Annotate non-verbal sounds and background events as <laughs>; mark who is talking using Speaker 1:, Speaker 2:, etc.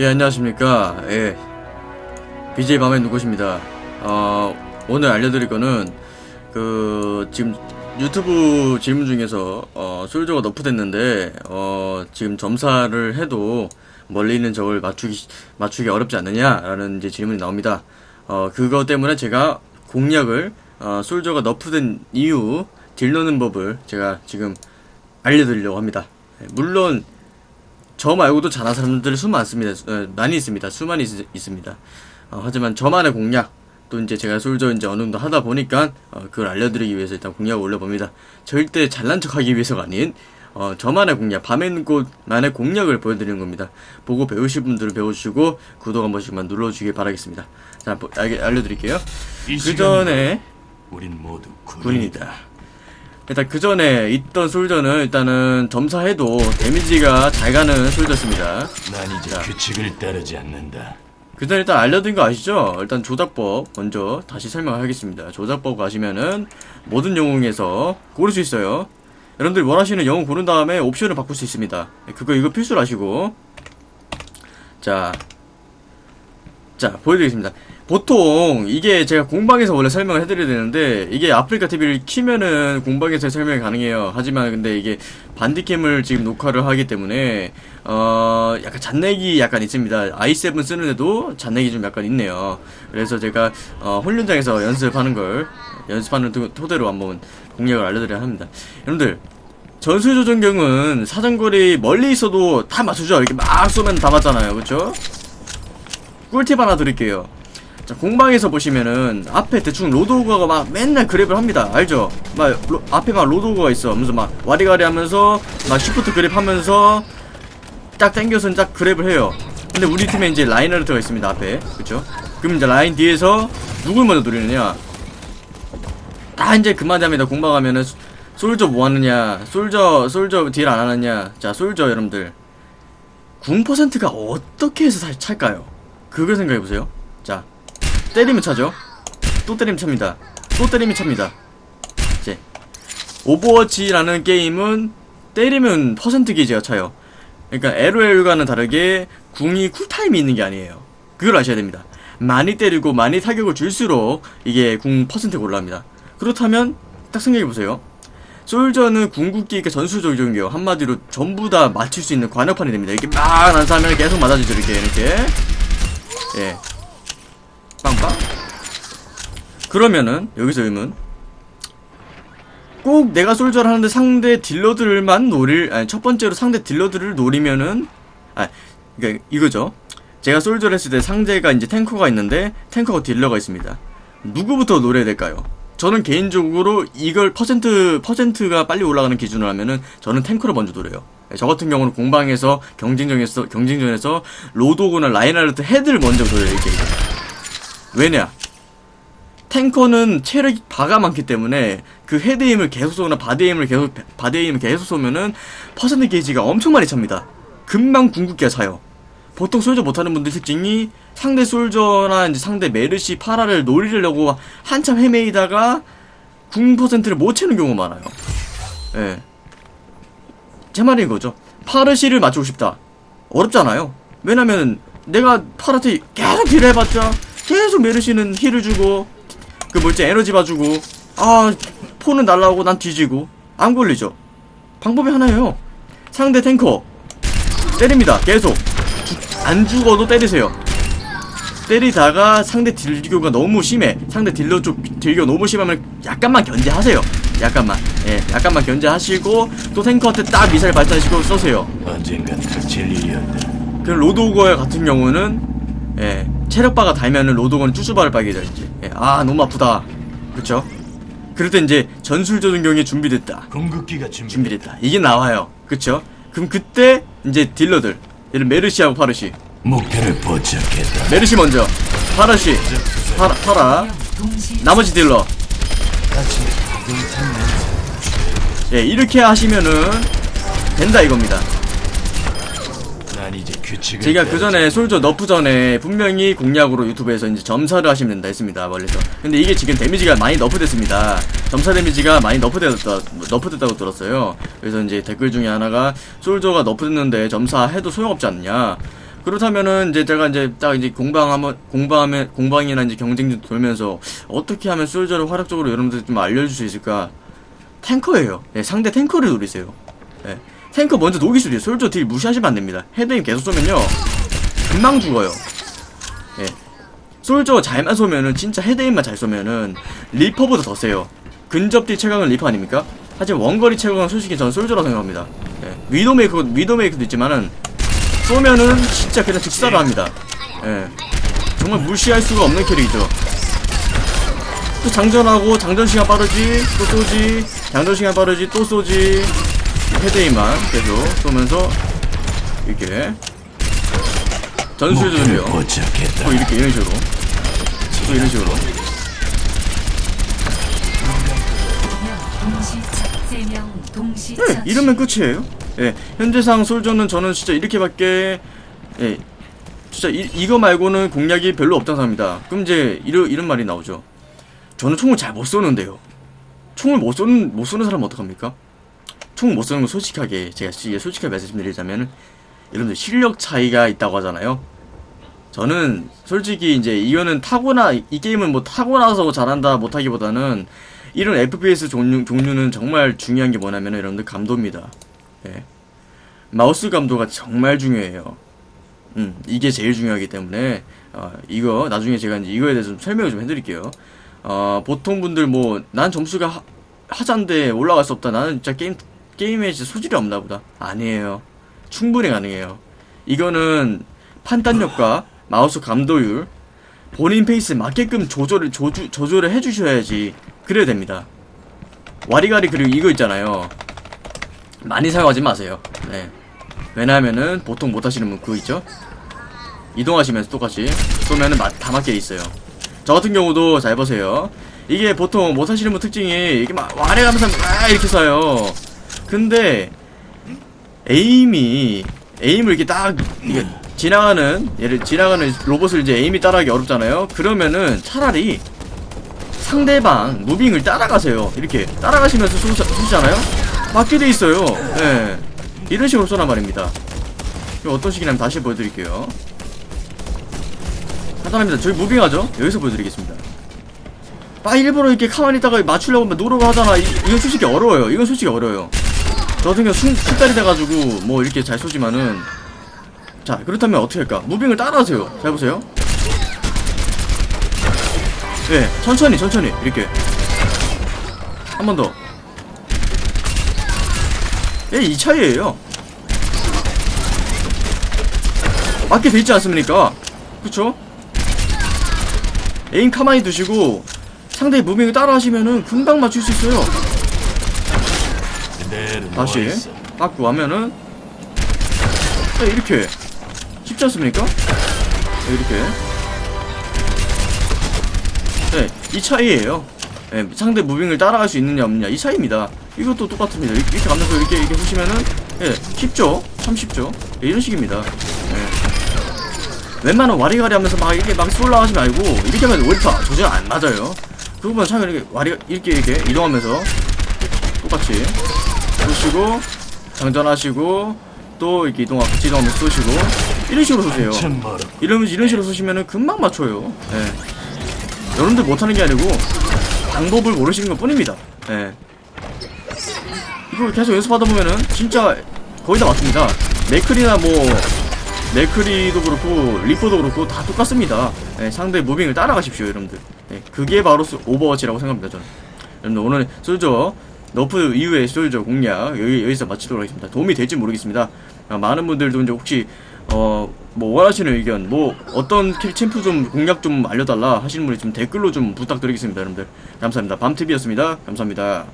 Speaker 1: 예 안녕하십니까. 예. BJ 밤의 누구십니다. 어 오늘 알려드릴 거는 그 지금 유튜브 질문 중에서 어 솔저가 너프됐는데 어 지금 점사를 해도 멀리 있는 적을 맞추기 맞추기 어렵지 않느냐라는 이제 질문이 나옵니다. 어 그거 때문에 제가 공략을 어 솔저가 너프된 이유 딜 넣는 법을 제가 지금 알려드리려고 합니다. 예, 물론 저 말고도 잘하는 사람들이 수 많습니다. 어, 많이 있습니다. 수많이 있, 있습니다. 어, 하지만 저만의 공략 또 이제 제가 솔저 이제 어느 정도 하다 보니까 어, 그걸 알려드리기 위해서 일단 공략을 올려봅니다. 절대 잘난 척하기 위해서가 아닌 어, 저만의 공략, 밤에 곳만의 공략을 보여드리는 겁니다. 보고 배우실 분들은 배워주시고 구독 한 번씩만 눌러주길 바라겠습니다. 자, 보- 알, 알려드릴게요. 그 전에
Speaker 2: 우린 모두 군인.
Speaker 1: 군인이다. 일단 그 전에 있던 솔저는 일단은 점사해도 데미지가 잘 가는 솔저였습니다.
Speaker 2: 난 이제
Speaker 1: 자.
Speaker 2: 규칙을 따르지 않는다.
Speaker 1: 그 전에 일단 알려드린 거 아시죠? 일단 조작법 먼저 다시 설명하겠습니다. 조작법 아시면은 모든 영웅에서 고를 수 있어요. 여러분들 원하시는 영웅 고른 다음에 옵션을 바꿀 수 있습니다. 그거 이거 필수로 아시고 자, 자 보여드리겠습니다. 보통 이게 제가 공방에서 원래 설명을 해드려야 되는데 이게 아프리카 TV를 키면은 공방에서 설명이 가능해요. 하지만 근데 이게 반디캠을 지금 녹화를 하기 때문에 어 약간 잔내기 약간 있습니다. i7 쓰는데도 잔내기 좀 약간 있네요. 그래서 제가 어 훈련장에서 연습하는 걸 연습하는 토- 토대로 한번 공략을 알려드려야 합니다. 여러분들 전술 조정경은 사정거리 멀리 있어도 다 맞추죠. 이렇게 막 쏘면 다 맞잖아요. 그쵸? 꿀팁 하나 드릴게요. 자, 공방에서 보시면은 앞에 대충 로드호그가 막 맨날 grab을 합니다. 알죠? 막 로- 앞에 막 로드호그가 있어. 하면서 막 와리가리 하면서 막 shift grab 하면서 딱 당겨서 딱 grab을 해요. 근데 우리 팀에 이제 라인하르트가 있습니다. 앞에. 그쵸? 그럼 이제 라인 뒤에서 누굴 먼저 노리느냐? 다 이제 그만합니다. 공방하면은 소- 솔저 뭐 하느냐? 솔저 솔저 deal 안 하느냐? 자, 솔저 여러분들. 궁 퍼센트가 어떻게 해서 살- 찰까요? 그걸 생각해 보세요. 자, 때리면 차죠. 또 때리면 찹니다. 또 때리면 찹니다. 이제 오버워치라는 게임은 때리면 퍼센트 게이지가 차요. 그러니까 LOL과는 다르게 궁이 cool time이 있는 게 아니에요. 그걸 아셔야 됩니다. 많이 때리고 많이 타격을 줄수록 이게 궁 퍼센트가 올라갑니다. 그렇다면 딱 생각해 보세요. 솔저는 궁극기가 전술적인 게요. 한마디로 전부 다 맞출 수 있는 관역판이 됩니다. 이렇게 막 난사하면 계속 맞아주죠. 이렇게 이렇게. 예. 빵빵. 그러면은 여기서 의문. 꼭 내가 솔저를 하는데 상대 딜러들만 노릴 아니 첫 번째로 상대 딜러들을 노리면은 아 그러니까 이거죠. 제가 솔저를 했을 때 상대가 이제 탱커가 있는데 탱커가 딜러가 있습니다. 누구부터 노려야 될까요? 저는 개인적으로 이걸 퍼센트 퍼센트가 빨리 올라가는 기준으로 하면은 저는 탱커를 먼저 노려요. 예, 저 같은 경우는 공방에서 경쟁전에서 경쟁전에서 로드호그나 라인하르트 head를 먼저 노려요 이게. 왜냐? 탱커는 체력이 바가 많기 때문에 그 head aim을 계속 쏘거나 body aim을 계속 body aim을 계속 쏘면은 퍼센트 게이지가 엄청 많이 찹니다. 금방 궁극기가 차요. 보통 솔저 못하는 분들 특징이 상대 솔저나 이제 상대 메르시 파라를 노리려고 한참 헤매이다가 궁 퍼센트를 못 채는 경우가 많아요. 예. 제 말이 이거죠. 파르시를 맞추고 싶다. 어렵잖아요. 왜냐면 내가 파라한테 계속 딜을 해봤자 계속 메르시는 힐을 주고 그 뭐지 에너지 봐주고 아 폰은 날라오고 난 뒤지고 안 걸리죠. 방법이 하나예요. 상대 탱커 때립니다. 계속 주- 안 죽어도 때리세요. 때리다가 상대 딜교가 너무 심해. 상대 딜러 쪽 딜교 너무 심하면 약간만 견제하세요. 약간만. 예, 약간만 견제하시고 또 탱커한테 딱 미사일 발사시고 쏘세요.
Speaker 2: 언젠간 그칠 일이었다.
Speaker 1: 그 로드오거 같은 경우는 예, 체력바가 달면은 로드오거는 쭈쭈바를 빨개져 이제. 예, 아 너무 아프다. 그쵸? 그럴 때 이제 전술 조준경이 준비됐다.
Speaker 2: 궁극기가 준비.
Speaker 1: 준비됐다. 이게 나와요. 그쵸? 그럼 그때 이제 딜러들 예를 메르시하고 파르시
Speaker 2: 목표를 포착했다.
Speaker 1: 메르시 먼저 파르시 파라, 파라 나머지 딜러 예 이렇게 하시면은 된다 이겁니다
Speaker 2: 제
Speaker 1: 제가 그 전에 솔저 nerf 전에 분명히 공략으로 유튜브에서 이제 점사를 하시면 된다 했습니다 멀리서 근데 이게 지금 damage가 많이 nerf됐습니다 점사 데미지가 많이 너프됐다 너프됐다고 들었어요 그래서 이제 댓글 중에 하나가 솔저가 너프됐는데 점사해도 소용없지 않냐 그렇다면은 이제 제가 이제 딱 이제 공방하면 공방하면 공방이나 이제 경쟁 돌면서 어떻게 하면 솔저를 활약적으로 여러분들 좀 알려줄 수 있을까? 탱커예요. 예, 상대 탱커를 노리세요. 예, 탱커 먼저 녹일 수도 있어요. 솔저 딜 무시하시면 안 됩니다. 헤드임 계속 쏘면요 금방 죽어요. 예, 솔저 잘만 쏘면은 진짜 head aim만 잘 쏘면은 리퍼보다 더 세요. 근접 deal 최강은 리퍼 아닙니까? 하지만 원거리 최강은 솔직히 저는 솔저라고 생각합니다. 예, 위도메이커 위도메이커도 있지만은 쏘면은 진짜 그냥 즉사를 합니다. 예. 정말 무시할 수가 없는 캐릭이죠. 또 장전하고 장전 시간 빠르지 또 쏘지 장전 시간 빠르지 또 쏘지 head aim만 계속 쏘면서 이렇게 전술전이요.
Speaker 2: 목표를 포착했다.
Speaker 1: 또 이렇게 이런 식으로 또 이런 식으로 네, 이러면 끝이에요. 예, 현재상 솔저는 저는 진짜 이렇게밖에 예, 진짜 이, 이거 말고는 공략이 별로 없다는 사람입니다. 그럼 이제 이런 이런 말이 나오죠. 저는 총을 잘 못 쏘는데요. 총을 못 쏘는 못 쏘는 사람 은 어떡합니까? 총못 쏘는 건 솔직하게 제가 솔직하게 말씀드리자면 여러분들 실력 차이가 있다고 하잖아요. 저는 솔직히 이제 이거는 타고나 이 게임은 뭐 타고나서 잘한다 못하기보다는 이런 FPS 종류, 종류는 정말 중요한 게 뭐냐면 여러분들 감도입니다. 예. 마우스 감도가 정말 중요해요. 음, 이게 제일 중요하기 때문에 어, 이거 나중에 제가 이제 이거에 대해서 좀 설명을 좀 해드릴게요. 어, 보통 분들 뭐 난 점수가 하, 하자인데 올라갈 수 없다. 나는 진짜 게임 게임에 소질이 없나 보다. 아니에요. 충분히 가능해요. 이거는 판단력과 <laughs> 마우스 감도율 본인 페이스에 맞게끔 조절을 조주, 조절을 해주셔야지 그래야 됩니다. 와리가리 그리고 이거 있잖아요. 많이 사용하지 마세요. 네. 왜냐하면은 보통 못하시는 분 그거 있죠? 이동하시면서 똑같이 쏘면은 마- 다 맞게 있어요. 저 같은 경우도 잘 보세요. 이게 보통 못하시는 분 특징이 이게 막 와래 가면서 막 이렇게 쏴요. 근데 에임이 에임을 이렇게 딱 이게 지나가는 예를 지나가는 로봇을 이제 에임이 따라하기 어렵잖아요. 그러면은 차라리 상대방 무빙을 따라가세요. 이렇게 따라가시면서 쏘, 쏘시잖아요. 맞게 돼 있어요. 예. 이런 식으로 쏘란 말입니다. 어떤 식이냐면 다시 보여드릴게요. 간단합니다. 저희 무빙하죠? 여기서 보여드리겠습니다. 빠 일부러 이렇게 가만히 있다가 맞추려고 막 노력을 하잖아. 이, 이건 솔직히 어려워요. 이건 솔직히 어려워요. 저 같은 경우 순, 숙달이 돼가지고 뭐 이렇게 잘 쏘지만은 자 그렇다면 어떻게 할까? 무빙을 따라하세요. 잘 보세요. 네, 천천히 천천히 이렇게 한 번 더. 예, 이 차이예요. 맞게 돼 있지 않습니까? 그쵸? 에임 가만히 두시고 상대의 무빙을 따라 하시면은 금방 맞출 수 있어요.
Speaker 2: 그대로
Speaker 1: 다시. 맞고 하면은 네, 이렇게 쉽지 않습니까? 네, 이렇게 네, 이 차이예요. 네, 상대 무빙을 따라갈 수 있느냐 없느냐 이 차이입니다. 이것도 똑같습니다. 이렇게, 이렇게 가면서 이렇게 이렇게 보시면은 예, 쉽죠? 참 쉽죠? 예, 이런 식입니다. 예. 웬만한 와리가리 하면서 막 이렇게 막 쏠라 하지 말고 이렇게 하면 오리파 조절 안 맞아요. 그거만 참 이렇게 와리 이렇게 이렇게 이동하면서 똑같이 쏘시고 장전하시고 또 이렇게 이동 같이 이동하면서 쏘시고 이런 식으로 쏘세요. 이러면 이런 식으로 쏘시면은 금방 맞춰요. 예. 여러분들 못하는 게 아니고 방법을 모르시는 것 뿐입니다. 예. 이걸 계속 연습하다 보면은 진짜 거의 다 맞습니다. 맥클이나 뭐 맥크리도 그렇고 리퍼도 그렇고 다 똑같습니다. 예, 상대 moving을 따라가십시오, 여러분들. 예, 그게 바로 스- 오버워치라고 생각합니다, 저는. 여러분들 오늘 솔저 nerf 이후의 솔저 공략 여기 여기서 마치도록 하겠습니다. 도움이 될지 모르겠습니다. 아, 많은 분들도 이제 혹시 어 뭐 원하시는 의견 뭐 어떤 킬 챔프 좀 공략 좀 알려달라 하시는 분이 좀 댓글로 좀 부탁드리겠습니다, 여러분들. 감사합니다. 밤TV였습니다. 감사합니다.